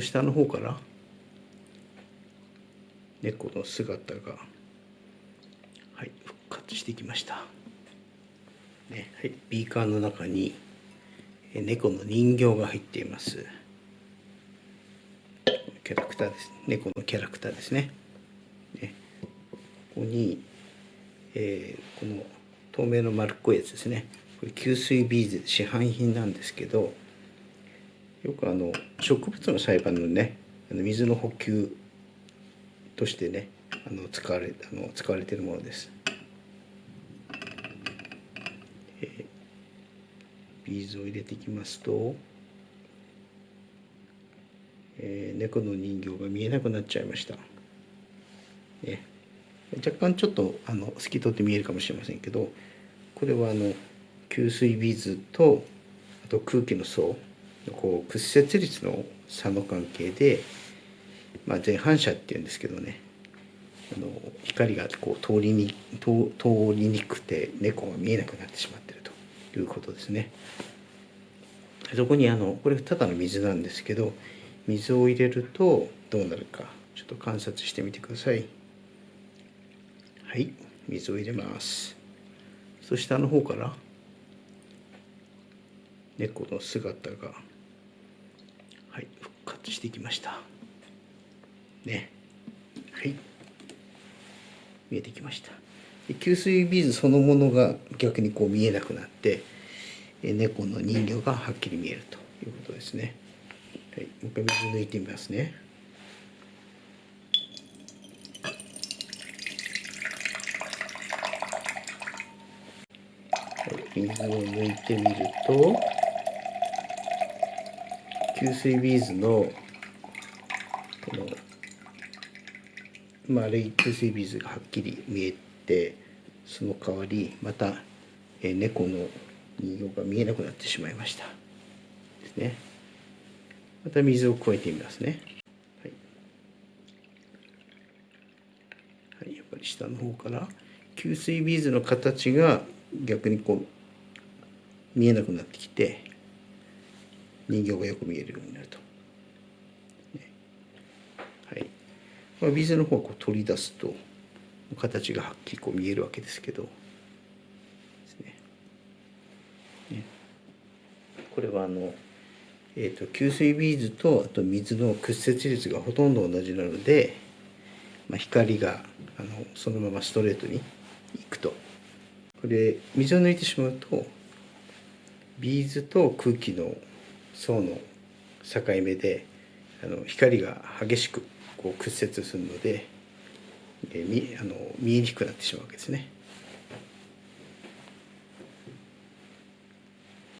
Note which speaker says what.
Speaker 1: そ下の方から猫の姿がはい復活してきました、ねはい、ビーカーの中にえ猫の人形が入っています。キャラクターです。猫のキャラクターですね。ねここに、えーこの透明の丸っこいやつですね。これ吸水ビーズ市販品なんですけどよくあの植物の栽培のねあの水の補給としてねあの使われあの使われているものです、えービーズを入れていきますと、えー猫の人形が見えなくなっちゃいました、ね、若干ちょっとあの透き通って見えるかもしれませんけどこれはあの吸水ビーズとあと空気の層。こう屈折率の差の関係で、まあ、前反射っていうんですけどねあの光がこう通りに通りにくくて猫が見えなくなってしまってるということですね。そこにあのこれただの水なんですけど水を入れるとどうなるかちょっと観察してみてください。はい水を入れます。そしてあの方から猫の姿がはい復活してきました。ね。はい。見えてきました。吸水ビーズそのものが逆にこう見えなくなってえ猫の人形がはっきり見えるということですね、はい、もう一回水抜いてみますね。はい、水を抜いてみると。吸水ビーズのこの丸い吸水ビーズがはっきり見えてその代わりまた、えー猫の人形が見えなくなってしまいました。ですね。また水を加えてみますね。はい、はい、やっぱり下の方から吸水ビーズの形が逆にこう見えなくなってきて人形がよく見えるようになると。はい。まあ、ビーズの方をこう取り出すと形がはっきりこう見えるわけですけど。ね。これはあの、えー、と吸水ビーズとあと水の屈折率がほとんど同じなので、まあ、光があのそのままストレートにいくと。これ水を抜いてしまうとビーズと空気の層の境目であの光が激しくこう屈折するので、えーみあの見えにくくなってしまうわけですね。